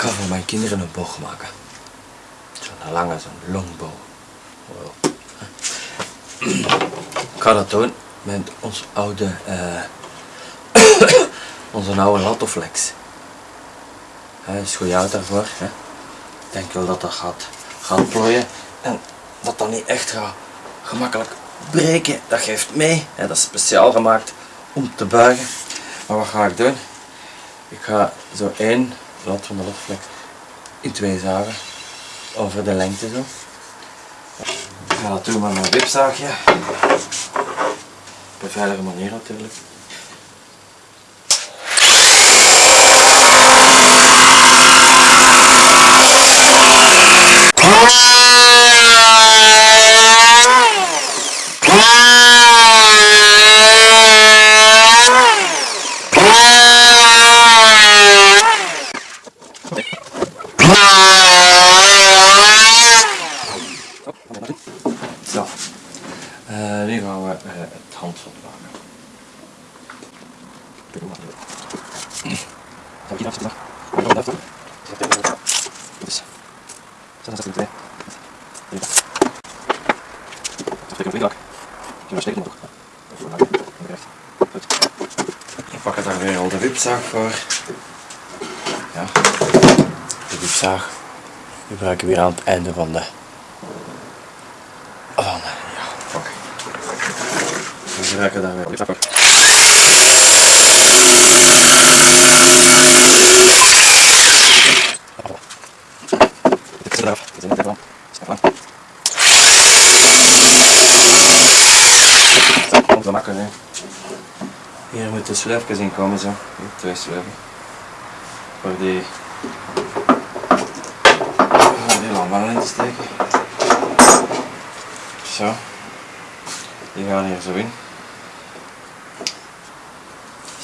ga voor mijn kinderen een boog maken. Zo'n lange, zo'n longboog. Wow. Ik ga dat doen met ons oude, eh onze oude Latoflex. Hij is goed oud daarvoor. Hè. Ik denk wel dat dat gaat, gaat plooien en dat dat niet echt gaat gemakkelijk breken. Dat geeft mee. Hè. Dat is speciaal gemaakt om te buigen. Maar wat ga ik doen? Ik ga zo één blad van de Latoflex in twee zagen over de lengte zo. Ik ga dat doen met mijn wipzaagje. Op een veilige manier natuurlijk. Zo. Eh, nu gaan we eh, het handvat maken. Zal ik hier afzetten? Blijft Dus. Zet twee. Steek hem Je maar steken nog. We pakken daar weer al de wipzaag voor. Ja. De wipzaag. Die gebruiken we weer aan het einde van de van, ja, fuck. We gebruiken daar weer op. Dit is eraf. Hè. Hier moeten sleufjes in komen, zo. Twee sleuven. Voor die... Die in te steken. Zo. Die gaan hier zo in.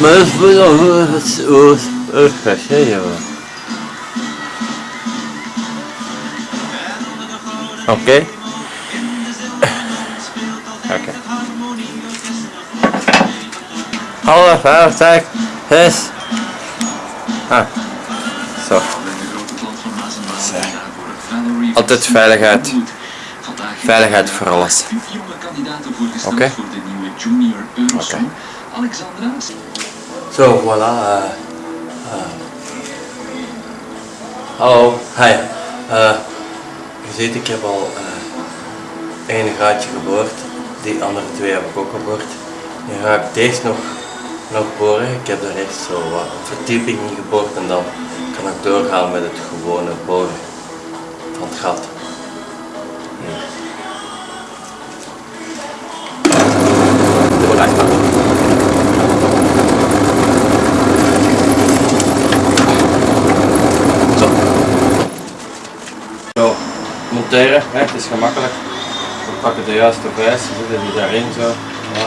maar dat is wel. Oké. Oké. Alle veiligheid is. Ah. Zo. Altijd veiligheid. Veiligheid voor alles. Oké. Zo, voilà. eh, eh. Hallo, hi. Eh, je ziet, ik heb al eh één gaatje geboord. Die andere twee heb ik ook geboord. Nu ga ik deze nog, nog boren. Ik heb er eerst zo wat verdieping in geboord en dan kan ik doorgaan met het gewone boren van het gat. Dit wordt echt makkelijk. Zo. Zo, monteren, hè, het is gemakkelijk. We pakken de juiste vijs, zetten die daarin zo. Ja.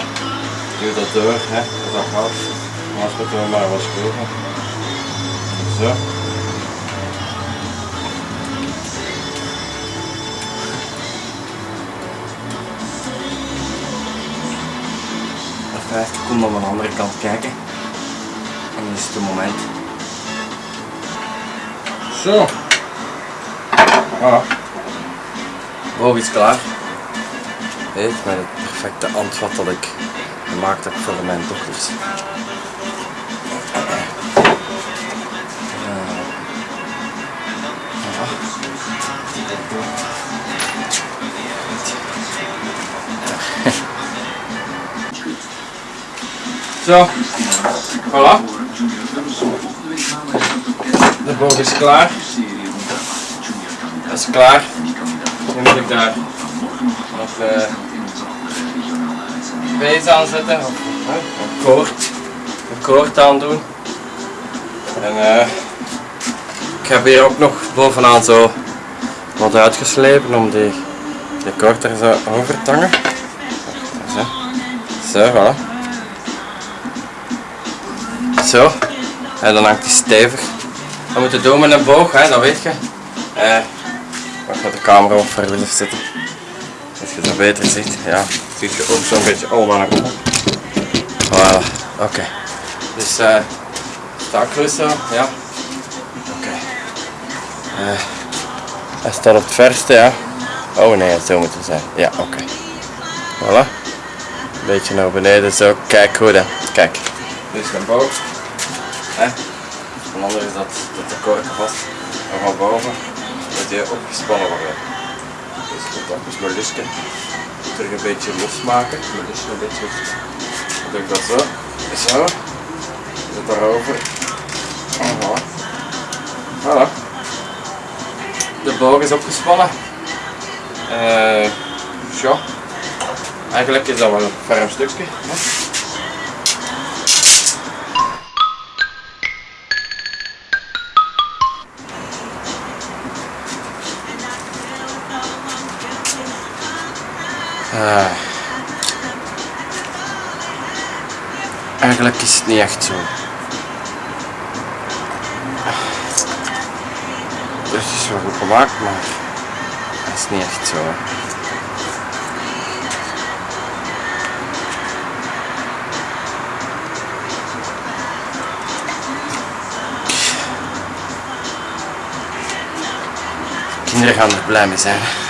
Duw dat door, hè, dat gaat. Anders moeten we maar wat schroeven. Zo. Even even kom aan de andere kant kijken. En dan is het moment. Zo. Ah. Boog is klaar. Weet met het perfecte antwoord dat ik gemaakt heb voor mijn dochters. Zo, voilà. De boog is klaar. Dat is klaar. Nu moet ik daar nog uh, aan zetten, of een koord, een koord aan doen. En uh, Ik heb hier ook nog bovenaan zo wat uitgeslepen om die, de koord er zo over te. Zo, zo. Zo, en dan hangt die stevig. Dat moet je doen met een boog, hè, dat weet je. Eh, gaat de camera op verder zitten. Als je dat beter ziet, ja, zie je ook zo'n beetje allemaal naar boven. Voilà, oké. Dus eh, stakrust zo, ja. Oké. Eh, hij staat op het verste, ja. Oh nee, zo moet het zijn. Ja, oké. Voilà. Beetje naar beneden, zo. Kijk goed, hè. Kijk. Is een boog. Hè. Van onder is dat, dat de korken vast. En van boven moet die opgespannen worden. Dus ik dat dus mijn lusje terug een beetje losmaken. Mijn een beetje. Dan doe ik dat zo. Zo. Zet daarover. En voilà. Voilà. De boog is opgespannen. Eh ja. Eigenlijk is dat wel een ferm stukje. Ah. Eigenlijk is het niet echt zo. Het is wel goed gemaakt, maar het is niet echt zo. Kinderen gaan er blij mee zijn.